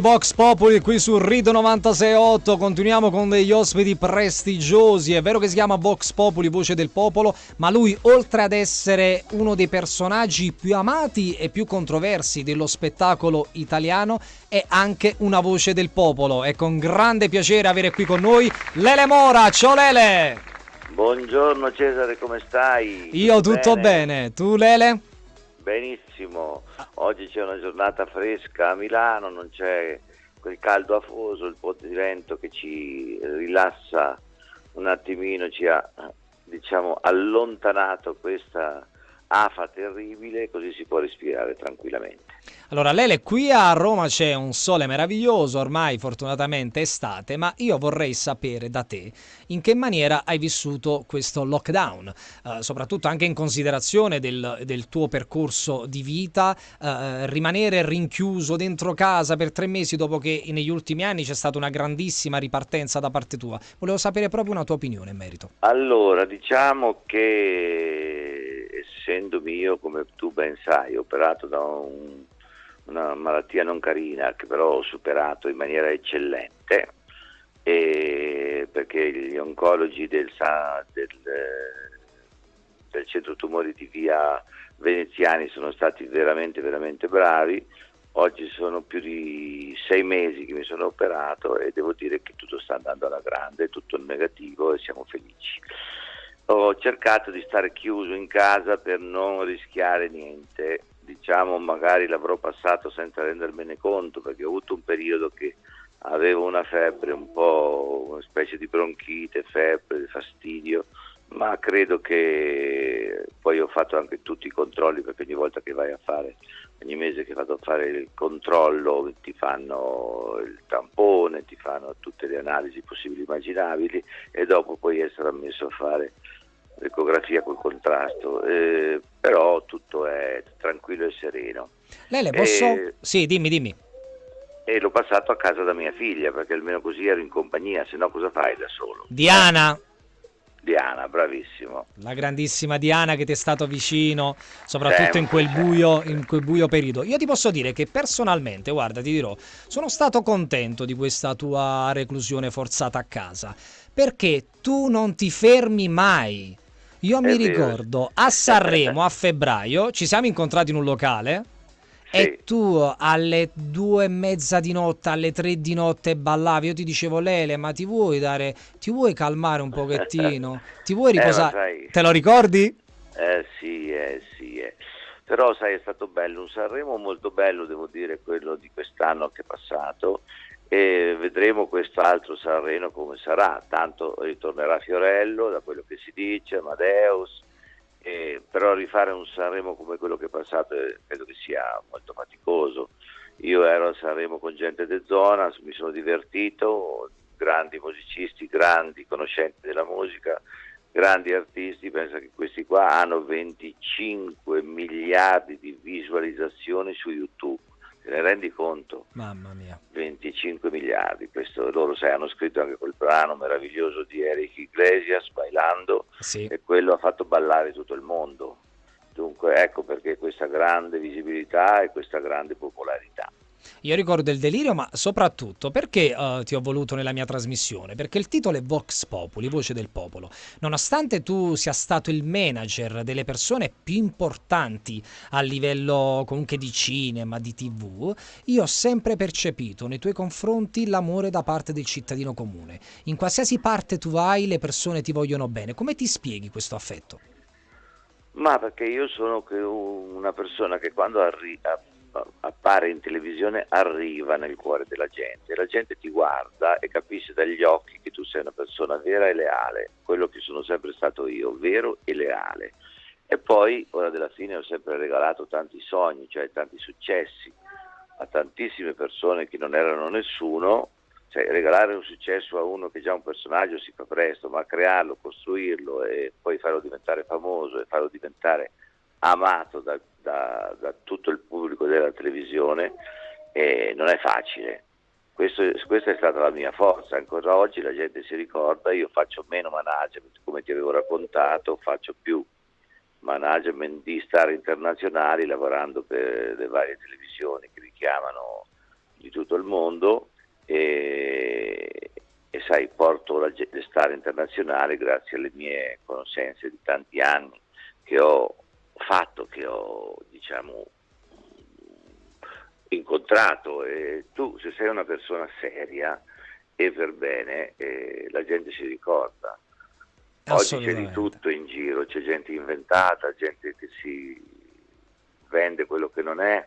Vox Populi qui su Rito 968 continuiamo con degli ospiti prestigiosi è vero che si chiama Vox Populi voce del popolo ma lui oltre ad essere uno dei personaggi più amati e più controversi dello spettacolo italiano è anche una voce del popolo è con grande piacere avere qui con noi Lele Mora ciao Lele buongiorno Cesare come stai? io tutto bene, bene. tu Lele? Benissimo Oggi c'è una giornata fresca a Milano, non c'è quel caldo afoso, il ponte di vento che ci rilassa un attimino, ci ha diciamo, allontanato questa afa terribile, così si può respirare tranquillamente. Allora, Lele, qui a Roma c'è un sole meraviglioso, ormai fortunatamente estate, ma io vorrei sapere da te in che maniera hai vissuto questo lockdown, eh, soprattutto anche in considerazione del, del tuo percorso di vita, eh, rimanere rinchiuso dentro casa per tre mesi dopo che negli ultimi anni c'è stata una grandissima ripartenza da parte tua. Volevo sapere proprio una tua opinione in merito. Allora, diciamo che essendomi io, come tu ben sai, operato da un una malattia non carina che però ho superato in maniera eccellente perché gli oncologi del, del, del, centro tumori di via veneziani sono stati veramente veramente bravi. Oggi sono più di sei mesi che mi sono operato e devo dire che tutto sta andando alla grande tutto negativo e siamo felici. Ho cercato di stare chiuso in casa per non rischiare niente diciamo magari l'avrò passato senza rendermene conto perché ho avuto un periodo che avevo una febbre, un po' una specie di bronchite, febbre, fastidio, ma credo che poi ho fatto anche tutti i controlli perché ogni volta che vai a fare, ogni mese che vado a fare il controllo ti fanno il tampone, ti fanno tutte le analisi possibili e immaginabili e dopo puoi essere ammesso a fare l'ecografia col contrasto, eh, però tutto è tranquillo e sereno. Lei le posso... E... Sì, dimmi, dimmi. E l'ho passato a casa da mia figlia, perché almeno così ero in compagnia, se no cosa fai da solo? Diana! Diana, bravissimo. La grandissima Diana che ti è stato vicino, soprattutto in quel, buio, in quel buio periodo. Io ti posso dire che personalmente, guarda, ti dirò, sono stato contento di questa tua reclusione forzata a casa, perché tu non ti fermi mai. Io mi ricordo a Sanremo a febbraio ci siamo incontrati in un locale sì. e tu alle due e mezza di notte, alle tre di notte ballavi. Io ti dicevo, Lele, ma ti vuoi dare, ti vuoi calmare un pochettino? Ti vuoi eh, riposare? Eh, Te lo ricordi? Eh sì, eh sì. Eh. Però sai, è stato bello, un Sanremo molto bello, devo dire, quello di quest'anno che è passato e vedremo quest'altro Sanremo come sarà, tanto ritornerà Fiorello da quello che si dice, Amadeus, eh, però rifare un Sanremo come quello che è passato eh, credo che sia molto faticoso. Io ero a Sanremo con gente de zona, mi sono divertito, grandi musicisti, grandi conoscenti della musica, grandi artisti, penso che questi qua hanno 25 miliardi di visualizzazioni su YouTube Te ne rendi conto? Mamma mia. 25 miliardi, questo loro sai, hanno scritto anche quel brano meraviglioso di Eric Iglesias, Bailando, sì. e quello ha fatto ballare tutto il mondo. Dunque ecco perché questa grande visibilità e questa grande popolarità. Io ricordo il delirio, ma soprattutto perché uh, ti ho voluto nella mia trasmissione? Perché il titolo è Vox Populi, voce del popolo. Nonostante tu sia stato il manager delle persone più importanti a livello comunque di cinema, di tv, io ho sempre percepito nei tuoi confronti l'amore da parte del cittadino comune. In qualsiasi parte tu vai, le persone ti vogliono bene. Come ti spieghi questo affetto? Ma perché io sono una persona che quando arriva appare in televisione arriva nel cuore della gente, la gente ti guarda e capisce dagli occhi che tu sei una persona vera e leale, quello che sono sempre stato io, vero e leale. E poi, ora della fine, ho sempre regalato tanti sogni, cioè tanti successi a tantissime persone che non erano nessuno, cioè regalare un successo a uno che è già un personaggio si fa presto, ma crearlo, costruirlo e poi farlo diventare famoso e farlo diventare amato da, da, da tutto il pubblico della televisione e non è facile. Questo, questa è stata la mia forza, ancora oggi la gente si ricorda, io faccio meno management come ti avevo raccontato, faccio più management di star internazionali lavorando per le varie televisioni che mi chiamano di tutto il mondo e, e sai, porto la, le star internazionali grazie alle mie conoscenze di tanti anni che ho fatto, che ho diciamo incontrato e tu se sei una persona seria e per bene eh, la gente si ricorda. Oggi c'è di tutto in giro, c'è gente inventata, gente che si vende quello che non è,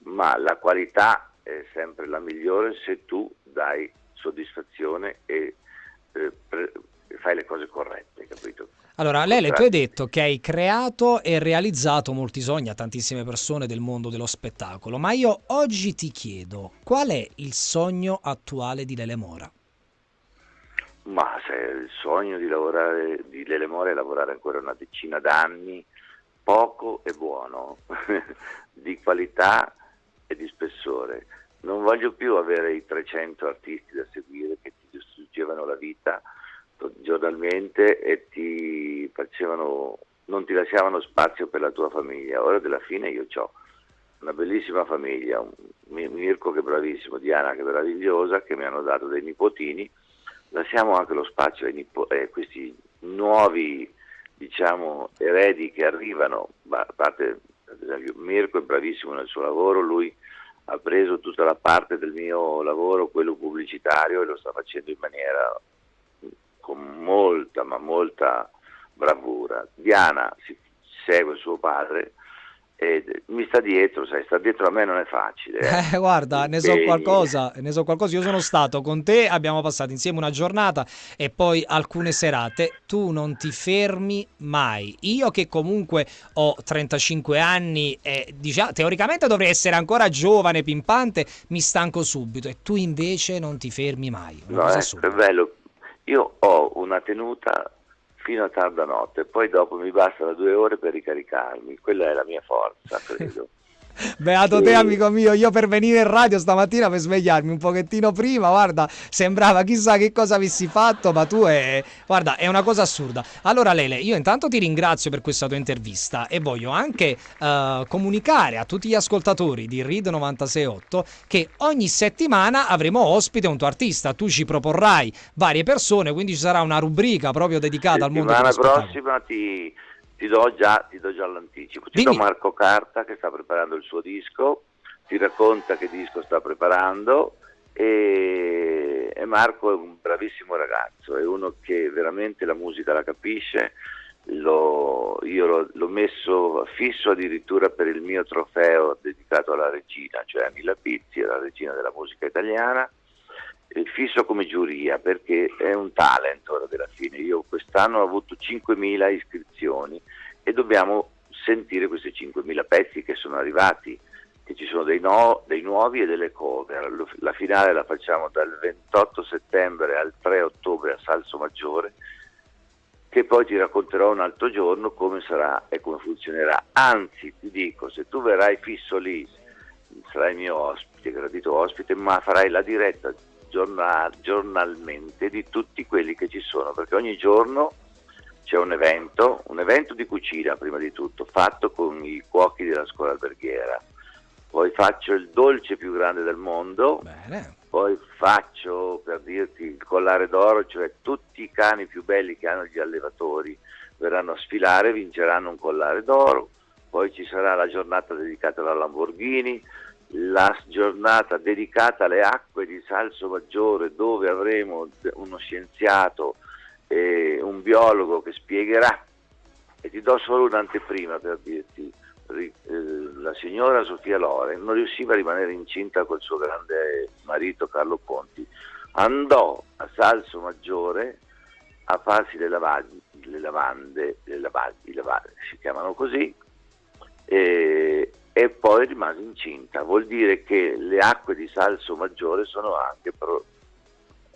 ma la qualità è sempre la migliore se tu dai soddisfazione e eh, pre- fai le cose corrette, capito? Allora, Lele, tu hai detto che hai creato e realizzato molti sogni a tantissime persone del mondo dello spettacolo, ma io oggi ti chiedo qual è il sogno attuale di Lele Mora? Ma se il sogno di, lavorare, di Lele Mora è lavorare ancora una decina d'anni, poco e buono, di qualità e di spessore. Non voglio più avere i 300 artisti da seguire che ti distruggevano la vita giornalmente e ti facevano, non ti lasciavano spazio per la tua famiglia. Ora della fine io ho una bellissima famiglia, un Mirko che è bravissimo, Diana che è meravigliosa, che mi hanno dato dei nipotini, lasciamo anche lo spazio ai nipo- eh, questi nuovi diciamo, eredi che arrivano, a parte ad esempio Mirko è bravissimo nel suo lavoro, lui ha preso tutta la parte del mio lavoro, quello pubblicitario, e lo sta facendo in maniera con molta, ma molta bravura. Diana si segue suo padre e mi sta dietro, sai, sta dietro a me non è facile. Eh. Eh, guarda, ne so, qualcosa, ne so qualcosa, io sono stato con te, abbiamo passato insieme una giornata e poi alcune serate, tu non ti fermi mai. Io che comunque ho 35 anni e diciamo, teoricamente dovrei essere ancora giovane, pimpante, mi stanco subito e tu invece non ti fermi mai. no, è, è bello, io ho una tenuta fino a tarda notte, poi dopo mi bastano due ore per ricaricarmi, quella è la mia forza, credo. Beato te, amico mio, io per venire in radio stamattina per svegliarmi un pochettino prima, guarda, sembrava chissà che cosa avessi fatto, ma tu è, guarda, è una cosa assurda. Allora Lele, io intanto ti ringrazio per questa tua intervista e voglio anche uh, comunicare a tutti gli ascoltatori di RID 968 che ogni settimana avremo ospite un tuo artista, tu ci proporrai varie persone, quindi ci sarà una rubrica proprio dedicata al mondo dello spettacolo. La prossima ti ti do già, ti do già l'anticipo. Ti Dimmi. do Marco Carta che sta preparando il suo disco, ti racconta che disco sta preparando e, e Marco è un bravissimo ragazzo, è uno che veramente la musica la capisce. L'ho, io l'ho, l'ho, messo fisso addirittura per il mio trofeo dedicato alla regina, cioè a Mila Pizzi, la regina della musica italiana fisso come giuria perché è un talent fine. Io quest'anno ho avuto 5.000 iscrizioni e dobbiamo sentire questi 5.000 pezzi che sono arrivati, che ci sono dei, no, dei nuovi e delle cover. La finale la facciamo dal 28 settembre al 3 ottobre a Salso Maggiore che poi ti racconterò un altro giorno come sarà e come funzionerà. Anzi, ti dico, se tu verrai fisso lì, sarai mio ospite, gradito ospite, ma farai la diretta giornal, giornalmente di tutti quelli che ci sono, perché ogni giorno c'è un evento, un evento di cucina prima di tutto, fatto con i cuochi della scuola alberghiera. Poi faccio il dolce più grande del mondo, Bene. poi faccio per dirti il collare d'oro, cioè tutti i cani più belli che hanno gli allevatori verranno a sfilare, vinceranno un collare d'oro, poi ci sarà la giornata dedicata alla Lamborghini, la giornata dedicata alle acque di Salso Maggiore dove avremo uno scienziato e un biologo che spiegherà e ti do solo un'anteprima per dirti eh, la signora Sofia Loren non riusciva a rimanere incinta col suo grande marito Carlo Conti andò a Salso Maggiore a farsi le, lavaglie, le lavande, le lavaglie, le lavaglie si chiamano così e, e poi rimase incinta. Vuol dire che le acque di Salso Maggiore sono anche pro-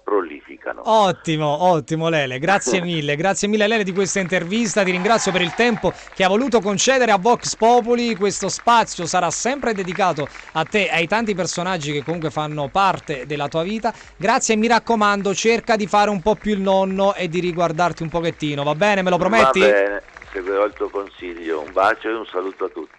prolificano. Ottimo, ottimo Lele, grazie mille, grazie mille Lele di questa intervista, ti ringrazio per il tempo che ha voluto concedere a Vox Populi, questo spazio sarà sempre dedicato a te e ai tanti personaggi che comunque fanno parte della tua vita, grazie e mi raccomando cerca di fare un po' più il nonno e di riguardarti un pochettino, va bene, me lo prometti? Va bene, seguirò il tuo consiglio, un bacio e un saluto a tutti.